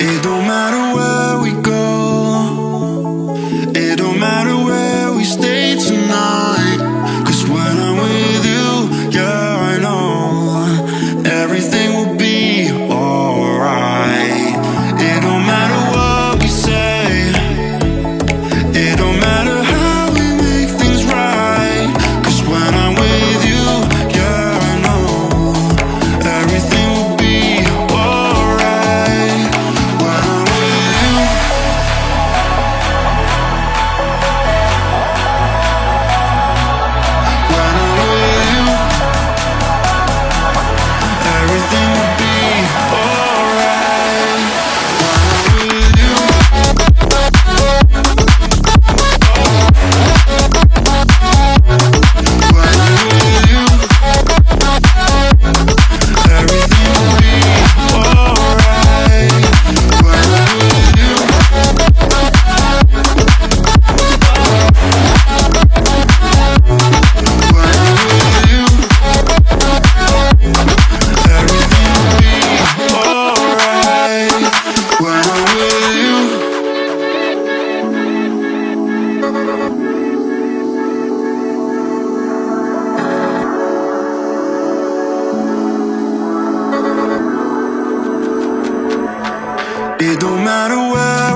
It It don't matter where